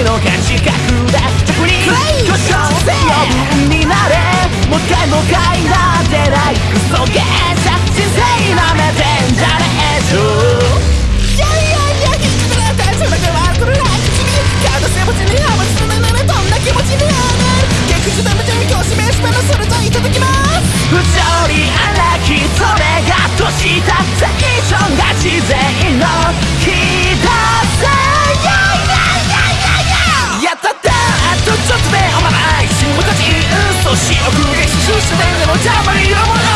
次の感じ覚だ直に故障余分になれ。もっ一もかいなってないクソゲー人生なめてんじゃねえぞくったそれ。はるちにハマならどんな気持ち逆示したそれ。いただきます不荒きそれ。が年だった以が自然あとちょっとでおまない新昔嘘し奥激し自然の邪魔に色も